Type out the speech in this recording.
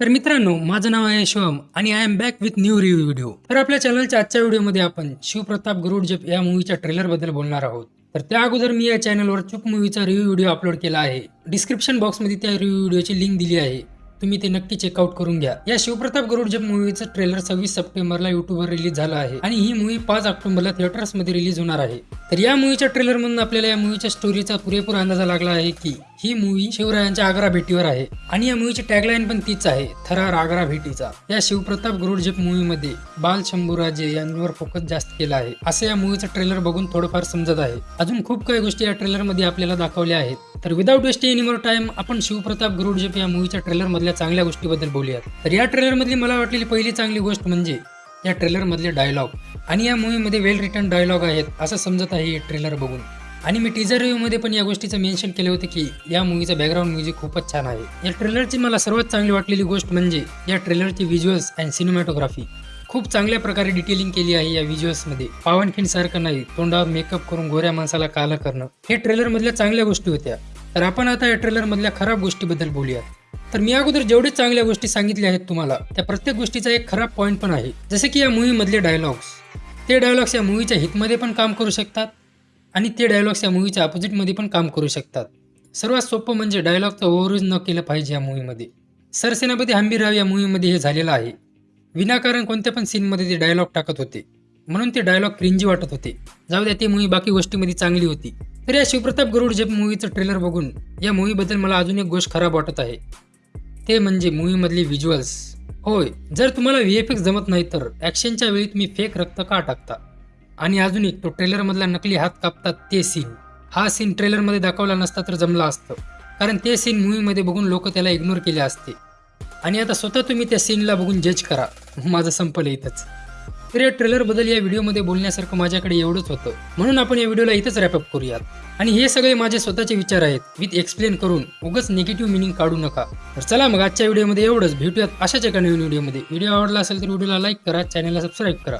तर मित्रांनो माझं नाव आहे शिवम आणि I am back with new review video तर आपल्या चॅनलच्या आजच्या व्हिडिओमध्ये आपण शिवप्रताप गरुडजेप या मूवीच्या ट्रेलरबद्दल बोलणार आहोत. तर त्या अगोदर मी या चॅनलवर चुप मूवीचा रिव्ह्यू व्हिडिओ अपलोड केला आहे. डिस्क्रिप्शन बॉक्समध्ये त्या रिव्ह्यू व्हिडिओची लिंक दिली आहे. तुम्ही ते नक्की चेकआउट करून घ्या. या शिवप्रताप गरुडजेप मूवीचं ट्रेलर सव्वीस सप्टेंबरला युट्यूबवर रिलीज झालं आहे आणि ही मूवी पाच ऑक्टोबरला थिएटर्समध्ये रिलीज होणार आहे. तर या मूवीच्या ट्रेलर मधून आपल्याला या मूवीच्या स्टोरीचा पुरेपूर अंदाजा लागला आहे की ही मूवी शिवरायांच्या आग्रा भेटीवर आहे आणि या मूवीची टॅगलाईन पण तीच आहे थरार आग्रा भेटीचा. या शिवप्रताप गुरुडजब मूवी मध्ये बाल शंभूराजे यांवर फोकस जास्त केला आहे. असं या मूवीचं ट्रेलर बघून थोडंफार समजत आहे. अजून खूप काही गोष्टी या ट्रेलरमध्ये आपल्याला दाखवल्या आहेत. तर विदाऊट वेस्टिंग एनिमोर टाइम आपण शिवप्रताप गरुडजेप या मूवीच्या ट्रेलरमधल्या चांगल्या गोष्टीबद्दल बोलूयात. तर या ट्रेलरमधली मला वाटलेली पहिली चांगली गोष्ट म्हणजे या ट्रेलरमधले डायलॉग आणि या मूवीमध्ये वेल रिटर्न डायलॉग आहेत असं समजत आहे हे ट्रेलर बघून. आणि मी टीजर रिव्ह्यूमध्ये पण या गोष्टीचं मेन्शन केले होते की या मूवीचा बॅकग्राऊंड म्युझिक खूपच छान आहे. या ट्रेलरची मला सर्वात चांगली वाटलेली गोष्ट म्हणजे या ट्रेलरची व्हिज्युअल्स अँड सिनेमॅटोग्राफी खूप चांगल्या प्रकारे डिटेलिंग केली आहे या व्हिज्युअल्समध्ये पावनखिंड सारखं नाही तोंडावर मेकअप करून गोऱ्या माणसाला कालं करणं. हे ट्रेलरमधल्या चांगल्या गोष्टी होत्या. तर आपण आता या ट्रेलरमधल्या खराब गोष्टीबद्दल बोलूयात. तर मी अगोदर जेवढे चांगल्या गोष्टी सांगितल्या आहेत तुम्हाला त्या प्रत्येक गोष्टीचा एक खराब पॉईंट पण आहे. जसे की या मूवीमधले डायलॉग्स ते डायलॉग्स या मूवीच्या हितमध्ये पण काम करू शकतात आणि ते डायलॉग्स या मूवीच्या अपोजिटमध्ये पण काम करू शकतात. सर्वात सोपं म्हणजे डायलॉगचं ओव्हरयूज न केलं पाहिजे या मूवीमध्ये सरसेनापती हंबीरराव या मूवीमध्ये हे झालेलं आहे. विनाकारण कोणत्या पण सीनमध्ये ते डायलॉग टाकत होते. म्हणून ते डायलॉग क्रिंजी वाटत होते. जाऊ द्या ती मूवी बाकी गोष्टीमध्ये चांगली होती. तर या शिवप्रताप गरुड जेप मूवीचं ट्रेलर बघून या मूवीबद्दल मला अजून एक गोष्ट खराब वाटत आहे. ते म्हणजे मूवीमधली व्हिज्युअल्स होय जर तुम्हाला व्ही एफ एक्स जमत नाही तर ॲक्शनच्या वेळी तुम्ही फेक रक्त का टाकता? आणि अजून एक तो ट्रेलरमधला नकली हात कापतात ते सीन हा सीन ट्रेलरमध्ये दाखवला नसता तर जमला असतं. कारण ते सीन मूवीमध्ये बघून लोक त्याला इग्नोर केले असते. आणि आता स्वतः तुम्ही त्या सीनला बघून जज करा. माझं संपलं इथंच. तर या ट्रेलरबद्दल या व्हिडिओमध्ये बोलण्यासारखं माझ्याकडे एवढंच होतं. म्हणून आपण या व्हिडिओला इथंच रॅपअप करूयात. आणि हे सगळे माझे स्वतःचे विचार आहेत. विथ एक्सप्लेन करून उगच निगेटिव्ह मिनिंग काढू नका. तर चला मग आजच्या व्हिडिओमध्ये एवढंच. भेटूयात अशाच एका नवीन व्हिडिओमध्ये व्हिडिओ आवडला असेल तर व्हिडिओला लाईक करा. चॅनलला सबस्क्राईब करा.